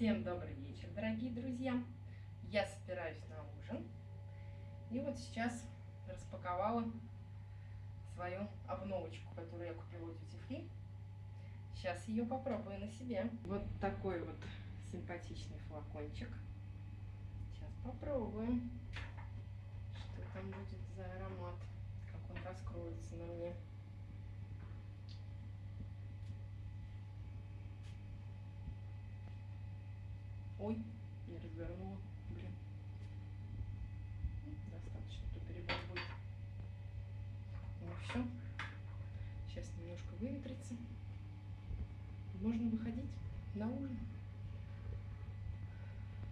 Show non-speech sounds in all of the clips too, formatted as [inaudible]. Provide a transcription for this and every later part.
Всем добрый вечер, дорогие друзья! Я собираюсь на ужин. И вот сейчас распаковала свою обновочку, которую я купила у тети Фри. Сейчас ее попробую на себе. Вот такой вот симпатичный флакончик. Сейчас попробуем, что там будет за аромат, как он раскроется на мне. Ой, не развернула. Блин. Достаточно, то перебор будет. Ну все. Сейчас немножко выветрится. Можно выходить на ужин.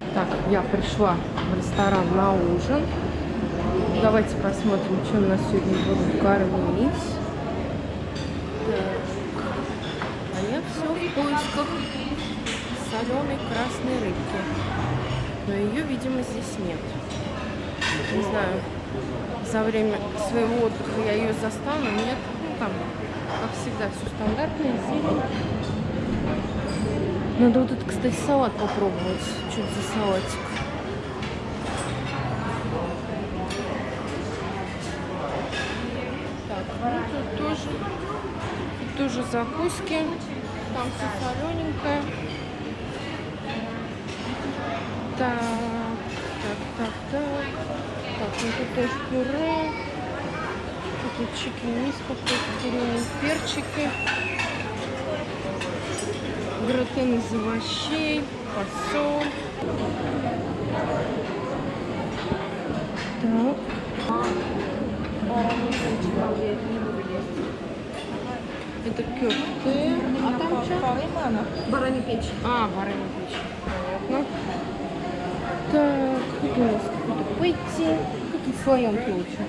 Так, я пришла в ресторан на ужин. Давайте посмотрим, чем нас сегодня будут кормить. Так. А я все в поисках соленой красной рыбки. Но ее, видимо, здесь нет. Не знаю, за время своего отдыха я ее застану. Нет, ну там, как всегда, все стандартное. Зелень. Надо вот этот, кстати, салат попробовать. Что это за салатик? Так, ну тут тоже, тоже закуски. Там все солененькое. Так, так, так, так. Так, ну тут тоже пюре. Тут чикен мисс какой-то, зеленые перчики. Гратен из овощей, фасоль. Так. Это кёфте. А там что? Баранья печень. А, баранья печень. Понятно. Так, тут у нас какой-то пойти. Какие слоенки лучше?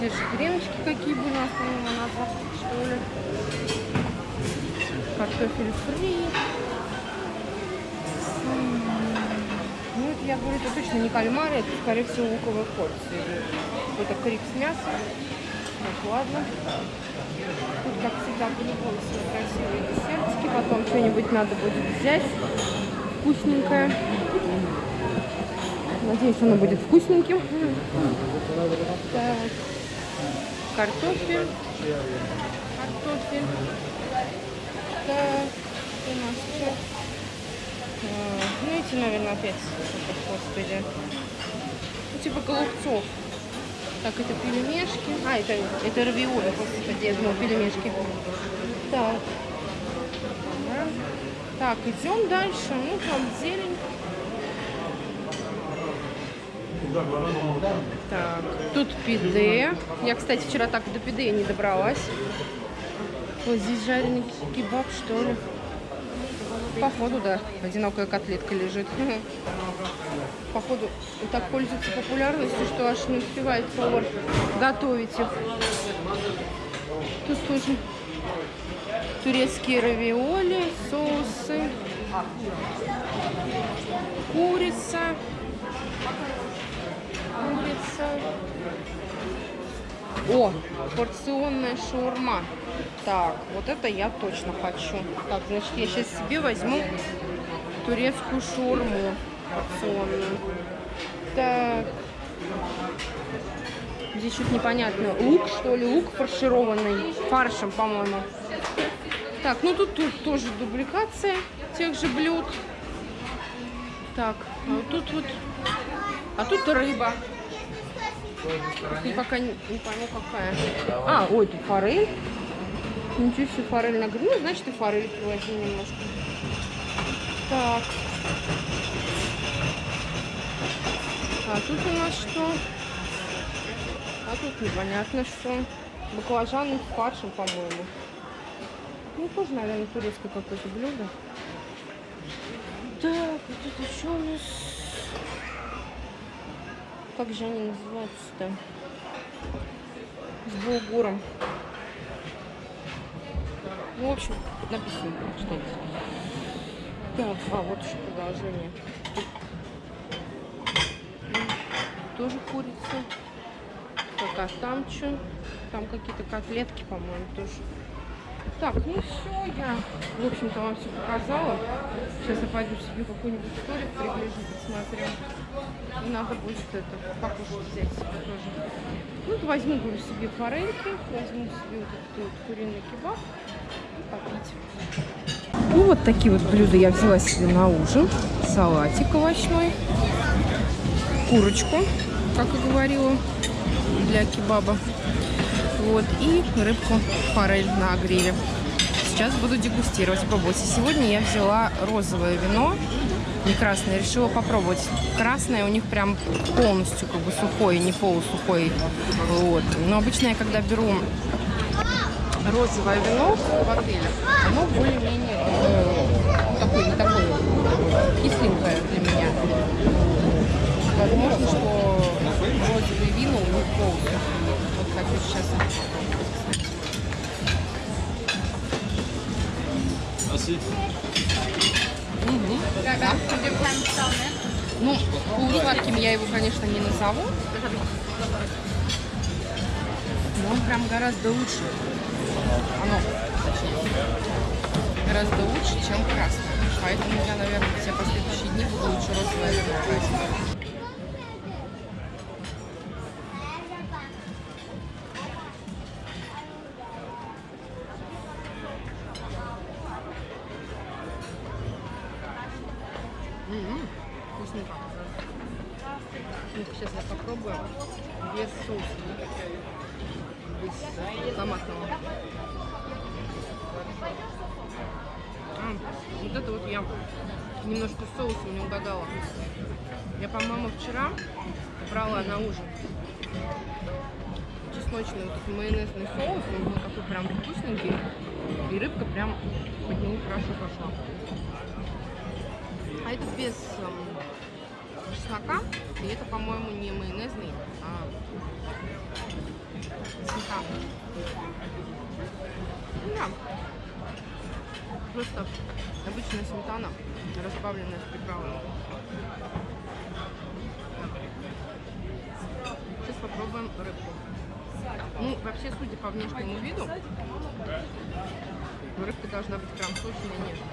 Те же греночки какие были, у нас, по-моему, на завтрак, что ли. Картофель фри. Ну, это, я говорю, это точно не кальмары, это, скорее всего, луковые порции. Это крик с мясом. Так, ладно. Тут, как всегда, по-любому красивые десертики. Потом что-нибудь надо будет взять вкусненькое. Надеюсь, оно будет вкусненьким. Так. Картофель. Картофель. Так. Что у нас? А, Ну, эти, наверное, опять. Господи. Ну, типа голубцов. Так, это пельмешки. А, это, это равиоли, господи, я думала, пельмешки. Так. Так, идем дальше. Ну, там зелень. Так, тут пиде. Я, кстати, вчера так до пиде не добралась. Вот здесь жареный кебаб, что ли. Походу, да, одинокая котлетка лежит. [laughs] Походу, так пользуется популярностью, что аж не успевает повар готовить их. Тут тоже турецкие равиоли, соусы, курица, курица. О, порционная шаурма. Так, вот это я точно хочу. Так, значит, я сейчас себе возьму турецкую шаурму порционную. Так. Здесь что-то непонятно. Лук, что ли? Лук фаршированный. Фаршем, по-моему. Так, ну тут, тут тоже дубликация тех же блюд. Так, а вот тут вот... А тут рыба. И пока не, не пойму какая. А, ой, тут форель. Ничего себе, форель на гриле. Ну, значит, и форель возьмем немножко. Так. А тут у нас что? А тут непонятно что. Баклажаны с фаршем, по-моему. Ну, тоже, наверное, турецкое какое-то блюдо. Так, вот это что у нас? Как же они называются-то? С булгуром. Ну, в общем, написано что-нибудь. Так, а вот еще продолжение. Тоже курица. Так, а там что? Там какие-то котлетки, по-моему, тоже. Так, ну все, я, в общем-то, вам все показала. Сейчас я пойду себе какой-нибудь столик приближу, посмотрю. И надо будет это, покушать взять себе тоже. Ну, вот возьму, говорю, себе форельки, возьму себе вот этот вот куриный кебаб и попить. Ну, вот такие вот блюда я взяла себе на ужин. Салатик овощной, курочку, как и говорила, для кебаба. Вот, и рыбку форель на гриле. Сейчас буду дегустировать, пробовать. И сегодня я взяла розовое вино, не красное. Решила попробовать. Красное у них прям полностью как бы сухой, не полусухой. Вот. Но обычно я когда беру розовое вино в отеле, оно более-менее э, такое, не такое кисленькое для меня. Возможно, что розовые вина у них полусухие. Хочу сейчас Merci. Мгм. Да. Ну, полусладким я его, конечно, не назову. Но он прям гораздо лучше. Оно, точнее, гораздо лучше, чем красное. Поэтому я, наверное, все последующие дни буду лучше розовое вино это вот я немножко соусом не угадала. Я, по-моему, вчера брала на ужин чесночный вот этот майонезный соус, он был такой прям вкусненький. И рыбка прям под него хорошо пошла. А это без эм, чеснока. И это, по-моему, не майонезный, а сметана. Ну Да. Просто обычная сметана, разбавленная с приправами. Сейчас попробуем рыбку. Ну, вообще, судя по внешнему виду, рыбка должна быть прям сочная и нежная.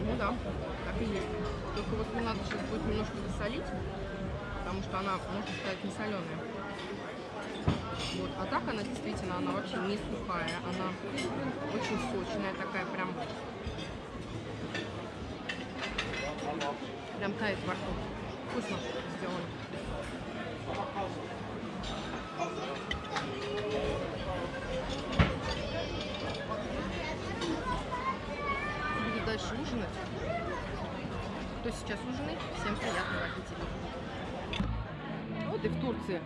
Ну да, так и есть. Только вот мне надо сейчас будет немножко досолить, потому что она, можно сказать, не соленая. Вот. А так она действительно, она вообще не сухая, она очень сочная, такая прям, прям тает во рту. Вкусно сделано. Буду дальше ужинать. Кто сейчас ужинает, всем приятного аппетита. Вот и в Турции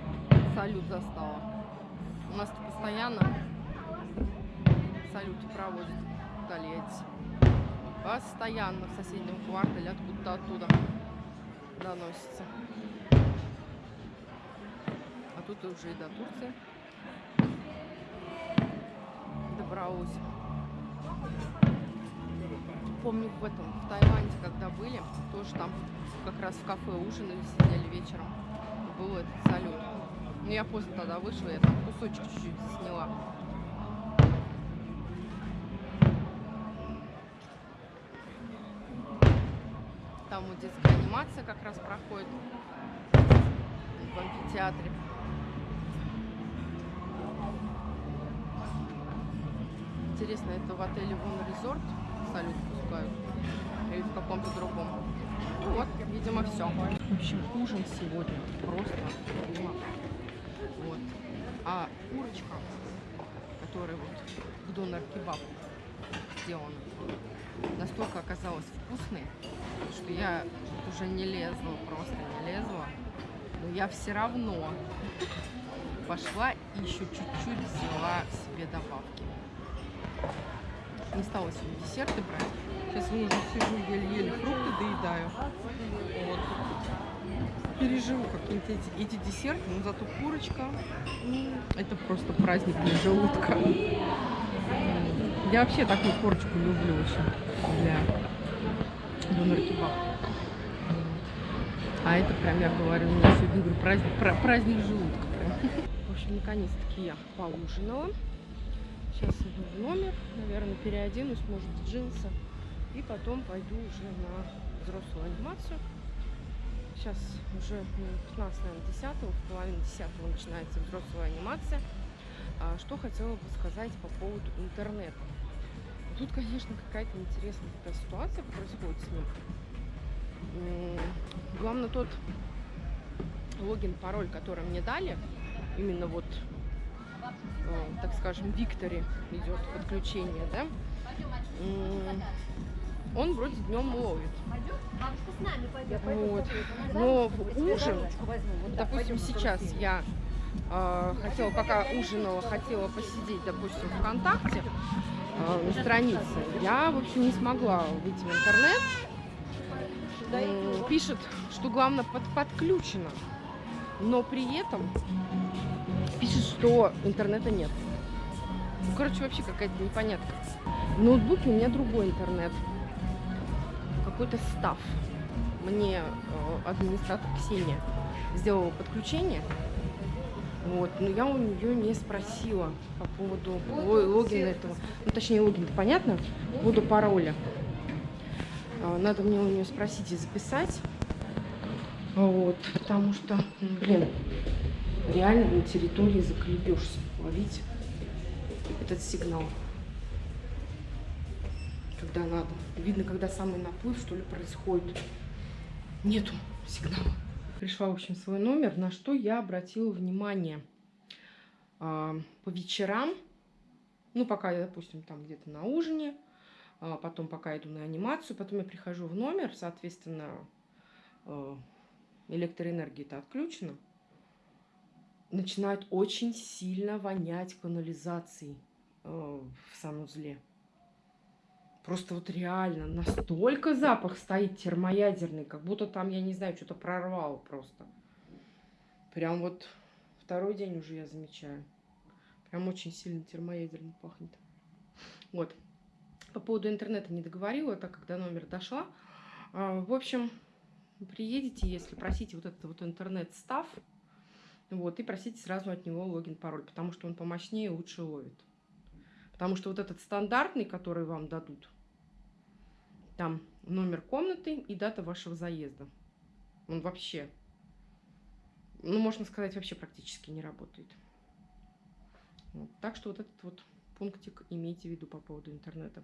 салют застала. У нас постоянно салюты проводят в Тольятти. Постоянно в соседнем квартале, откуда-то оттуда доносится. А тут уже и до Турции добралась. Помню в этом, в Таиланде, когда были, тоже там как раз в кафе ужинали, сидели вечером. Был этот салют. Но я поздно тогда вышла, я там кусочек чуть-чуть сняла. Там вот детская анимация как раз проходит в амфитеатре. Интересно, это в отеле Вон Резорт салют пускают? Или в каком-то другом? Ну вот, видимо, все. В общем, ужин сегодня просто. А курочка, которая вот в донор кебаб сделана, настолько оказалась вкусной, что я уже не лезла, просто не лезла. Но я все равно пошла и еще чуть-чуть взяла себе добавки. Не стала себе десерты брать. Сейчас уже сижу, еле-еле фрукты доедаю. Вот. Переживу какие-нибудь эти, эти десерты, но зато курочка, это просто праздник для желудка. Я вообще такую корочку люблю очень для донор кебаб. Вот. А это прям, я говорю, у меня сегодня говорю, праздник, праздник желудка прям. В общем, наконец-таки я поужинала. Сейчас иду в номер, наверное, переоденусь, может, джинсы. И потом пойду уже на взрослую анимацию. Сейчас уже 15, наверное, 10, в половине 10 начинается взрослая анимация. А, что хотела бы сказать по поводу интернета. Тут, конечно, какая-то интересная такая ситуация происходит с ним. Главное, тот логин, пароль, который мне дали, именно вот, э, так скажем, Викторе идет подключение, да, он вроде днем ловит. Вот. Но в ужин, допустим, сейчас я э, хотела, пока ужинала, хотела посидеть, допустим, ВКонтакте э, на странице, я, в общем, не смогла выйти в интернет. Э, пишет, что главное под, подключено, но при этом пишет, что интернета нет. Ну, короче, вообще какая-то непонятка. В ноутбуке у меня другой интернет. Какой-то став. Мне э, администратор Ксения сделала подключение. Вот, но я у нее не спросила по поводу логина этого. Ну, точнее, логин-то понятно, по поводу пароля. А, надо мне у нее спросить и записать. Вот, потому что, блин, реально на территории заколебешься ловить этот сигнал. Когда надо. Видно, когда самый наплыв, что ли, происходит. Нету сигнала пришла, в общем, свой номер, на что я обратила внимание. А, по вечерам, ну, пока я, допустим, там где-то на ужине, а потом пока иду на анимацию, потом я прихожу в номер, соответственно, а, электроэнергия-то отключена, начинает очень сильно вонять канализацией в санузле. Просто вот реально настолько запах стоит термоядерный, как будто там, я не знаю, что-то прорвало просто. Прям вот второй день уже я замечаю. Прям очень сильно термоядерно пахнет. Вот. По поводу интернета не договорила, так как до номера дошла. А, в общем, приедете, если просите вот этот вот интернет-став, вот, и просите сразу от него логин-пароль, потому что он помощнее и лучше ловит. Потому что вот этот стандартный, который вам дадут, там номер комнаты и дата вашего заезда. Он вообще, ну, можно сказать, вообще практически не работает. Вот. Так что вот этот вот пунктик имейте в виду по поводу интернета.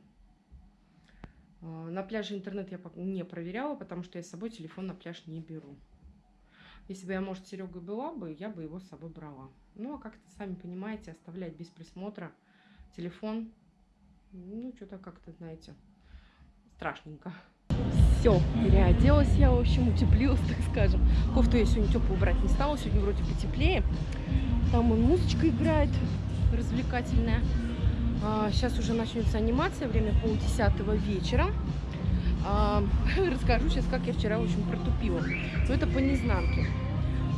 А, на пляже интернет я не проверяла, потому что я с собой телефон на пляж не беру. Если бы я, может, Серега была бы, я бы его с собой брала. Ну, а как-то, сами понимаете, оставлять без присмотра телефон, ну, что-то как-то, знаете, страшненько. Все, переоделась я, в общем, утеплилась, [laughs] так скажем. Кофту я сегодня теплую брать не стала, сегодня вроде потеплее. Там и музычка играет развлекательная. А, сейчас уже начнется анимация, время полдесятого вечера. А, [laughs] расскажу сейчас, как я вчера, в общем, протупила. Но это по незнанке.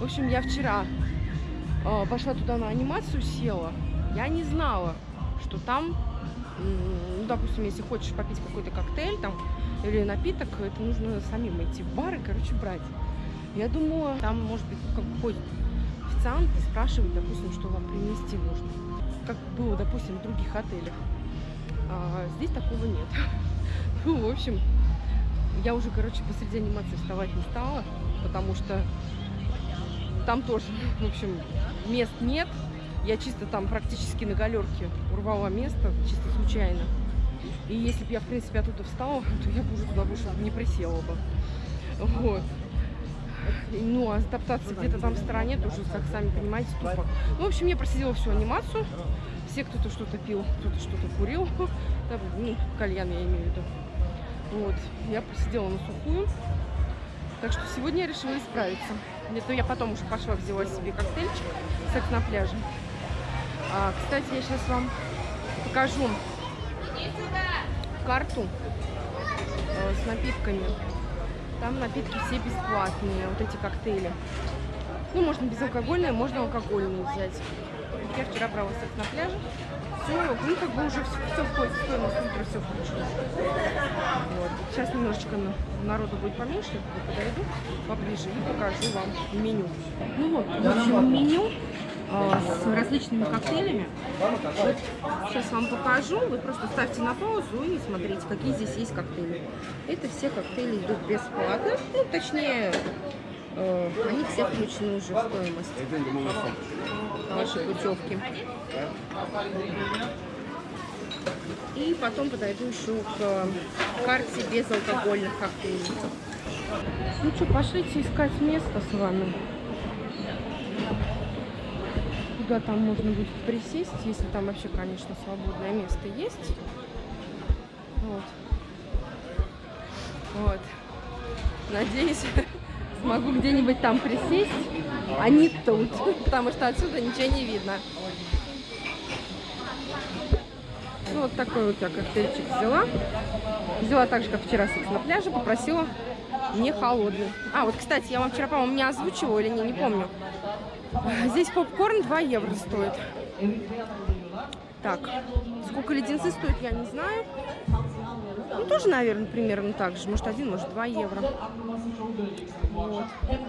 В общем, я вчера а, пошла туда на анимацию, села. Я не знала, что там ну, допустим, если хочешь попить какой-то коктейль там или напиток, это нужно самим идти в бар и, короче, брать. Я думала, там, может быть, как официант и спрашивает, допустим, что вам принести нужно. Как было, допустим, в других отелях. А здесь такого нет. [laughs] Ну, в общем, я уже, короче, посреди анимации вставать не стала, потому что там тоже, [laughs] в общем, мест нет, я чисто там практически на галерке урвала место, чисто случайно. И если бы я, в принципе, оттуда встала, [laughs] то я бы уже туда больше не присела бы. Вот. Ну, а топтаться где-то там в стороне тоже, как сами понимаете, тупо. Ну, в общем, я просидела всю анимацию. Все кто-то что-то пил, кто-то что-то курил. [laughs] Там, ну, кальян я имею в виду. Вот. Я просидела на сухую. Так что сегодня я решила исправиться. Где-то я потом уже пошла, взяла себе коктейльчик. Секс на пляже. А, кстати, я сейчас вам покажу карту э, с напитками. Там напитки все бесплатные, вот эти коктейли. Ну, можно безалкогольные, можно алкогольные взять. Я вчера брала секс на пляже. Все, ну как бы уже все, входит в стоимость, утро все включено. Вот. Сейчас немножечко на- народу будет поменьше, я подойду поближе и покажу вам меню. Ну вот, в общем, меню с различными коктейлями. Вот сейчас вам покажу. Вы просто ставьте на паузу и смотрите, какие здесь есть коктейли. Это все коктейли идут бесплатно. Ну, точнее, э, они все включены уже в стоимость вашей путевки. И потом подойду еще к э, карте безалкогольных коктейлей. Ну что, пошлите искать место с вами. Куда там можно будет присесть, если там вообще, конечно, свободное место есть. Вот. Вот. Надеюсь, [laughs] смогу где-нибудь там присесть, а не тут, потому что отсюда ничего не видно. Ну, вот такой вот я коктейльчик взяла. Взяла так же, как вчера секс на пляже, попросила не холодный. А, вот, кстати, я вам вчера, по-моему, не озвучивала или не, не помню. Здесь попкорн 2 евро стоит. Так, сколько леденцы стоят, я не знаю. Ну, тоже, наверное, примерно так же. Может, один, может, 2 евро. Вот. Так,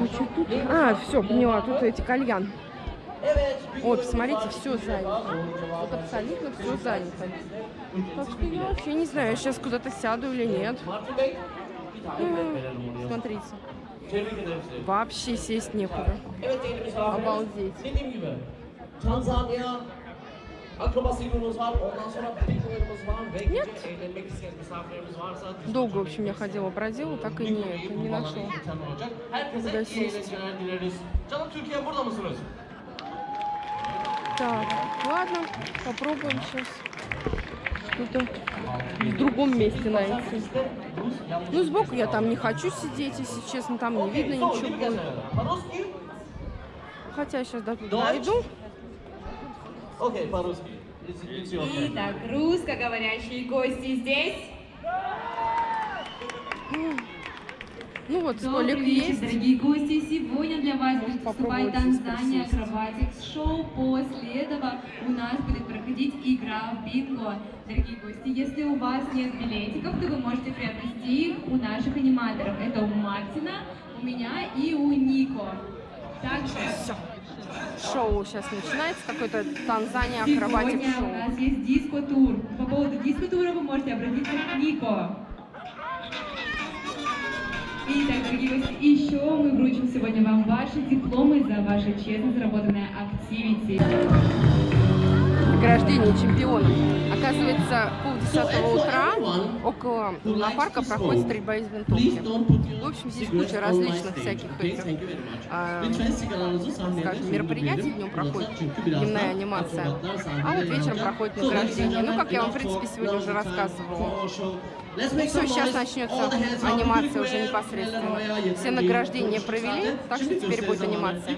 а что тут? А, все, поняла, тут эти кальян. Ой, посмотрите, все занято. Вот абсолютно все занято. Так что я вообще не знаю, я сейчас куда-то сяду или нет. Смотрите. Вообще сесть некуда. Обалдеть. Нет. Долго, в общем, я ходила, бродила, так и не, не Türkiye burada mısınız? Так, ладно, попробуем сейчас что-то в другом месте найти. Ну, сбоку я там не хочу сидеть, если честно, там не видно ничего? Хотя сейчас до туда дойду. Your turn. Итак, русскоговорящие гости здесь. Ну вот, столик Добрый вечер, есть. дорогие гости. Сегодня для вас будет здесь Танзания. Акробатикс Шоу. После этого у нас будет проходить игра в бинго. Дорогие гости, если у вас нет билетиков, то вы можете приобрести их у наших аниматоров. Это у Мартина, у меня и у Нико. Также Все. Шоу сейчас начинается, какой-то Танзания сегодня акробатик у шоу. нас есть диско-тур. По поводу диско-тура вы можете обратиться к Нико. Итак, дорогие гости, еще мы вручим сегодня вам ваши дипломы за ваши честно заработанные активити. Награждение чемпиона. Оказывается, полдесятого утра около лунопарка проходит стрельба из винтовки. В общем, здесь куча различных всяких этих, а, скажем, мероприятий днем проходит, дневная анимация, а вот вечером проходит награждение. Ну, как я вам, в принципе, сегодня уже рассказывала. Все, сейчас начнется анимация уже непосредственно. Все награждения провели, так что теперь будет анимация.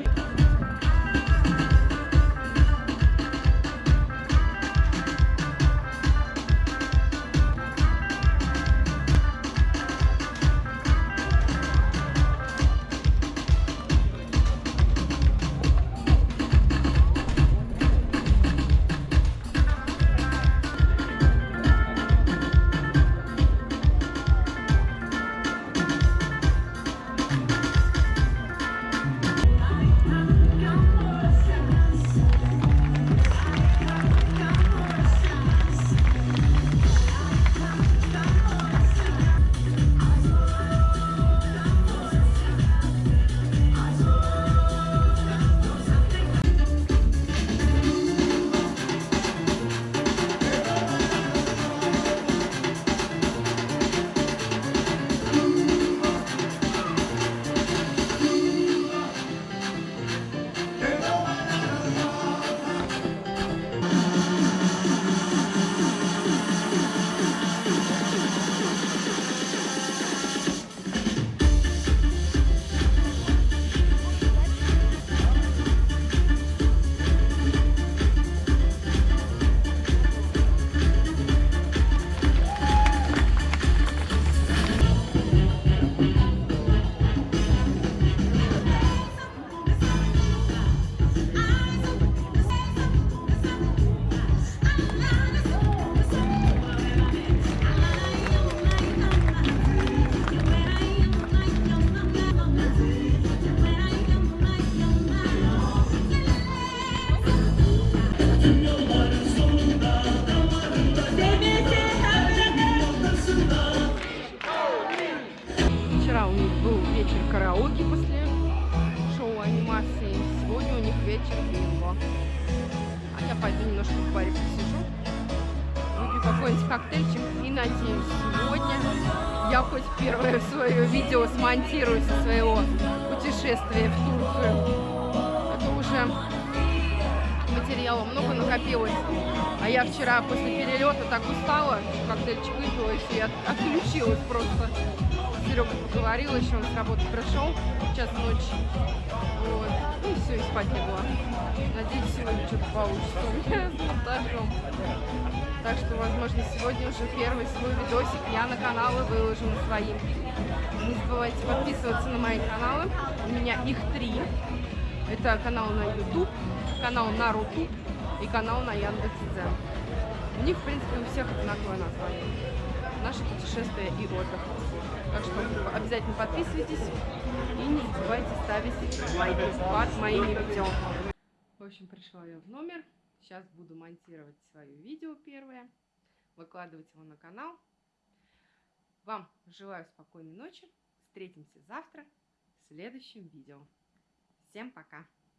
вечер караоке после шоу анимации. Сегодня у них вечер бинго. А я пойду немножко в баре посижу, выпью какой-нибудь коктейльчик и надеюсь, сегодня я хоть первое свое видео смонтирую со своего путешествия в Турцию. А Это уже материала много накопилось. А я вчера после перелета так устала, коктейльчик выпила и все, я отключилась просто. Серега поговорил, еще он с работы пришел, час ночи. Вот. Ну и все, и спать легла. Надеюсь, сегодня что-то получится у меня с монтажом. Так что, возможно, сегодня уже первый свой видосик я на каналы выложу на свои. Не забывайте подписываться на мои каналы. У меня их три. Это канал на YouTube, канал на Рутуб и канал на Яндекс.Дзен. У них, в принципе, у всех одинаковое название. Наше путешествие и отдых. Так что обязательно подписывайтесь и не забывайте ставить лайки под моими видео. В общем, пришла я в номер. Сейчас буду монтировать свое видео первое, выкладывать его на канал. Вам желаю спокойной ночи. Встретимся завтра в следующем видео. Всем пока!